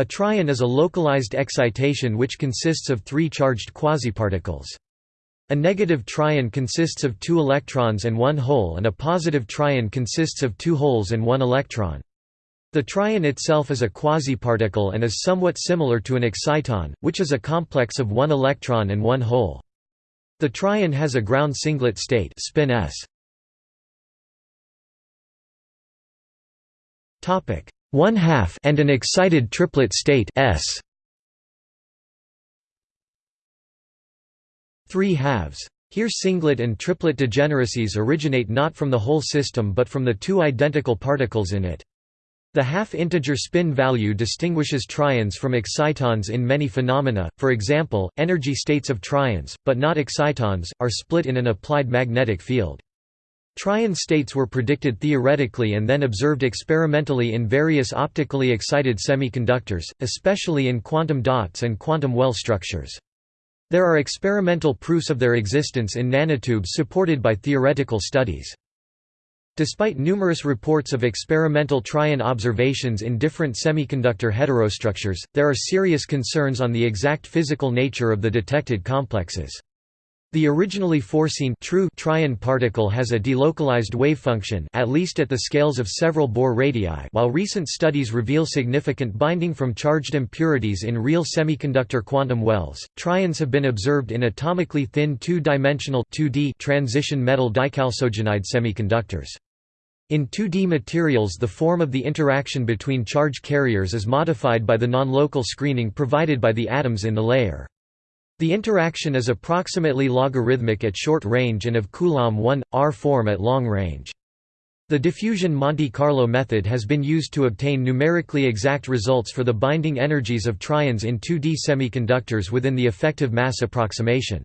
A trion is a localized excitation which consists of three charged quasiparticles. A negative trion consists of two electrons and one hole and a positive trion consists of two holes and one electron. The trion itself is a quasiparticle and is somewhat similar to an exciton, which is a complex of one electron and one hole. The trion has a ground singlet state spin s. Topic: one half and an excited triplet state S. Three halves. Here singlet and triplet degeneracies originate not from the whole system but from the two identical particles in it. The half-integer spin value distinguishes trions from excitons in many phenomena, for example, energy states of trions, but not excitons, are split in an applied magnetic field. Trion states were predicted theoretically and then observed experimentally in various optically excited semiconductors, especially in quantum dots and quantum well structures. There are experimental proofs of their existence in nanotubes supported by theoretical studies. Despite numerous reports of experimental trion observations in different semiconductor heterostructures, there are serious concerns on the exact physical nature of the detected complexes. The originally foreseen true trion particle has a delocalized wavefunction at least at the scales of several Bohr radii while recent studies reveal significant binding from charged impurities in real semiconductor quantum wells. Trions have been observed in atomically thin two-dimensional transition metal dichalcogenide semiconductors. In 2D materials the form of the interaction between charge carriers is modified by the non-local screening provided by the atoms in the layer. The interaction is approximately logarithmic at short range and of Coulomb 1, R form at long range. The diffusion Monte Carlo method has been used to obtain numerically exact results for the binding energies of trions in 2D semiconductors within the effective mass approximation.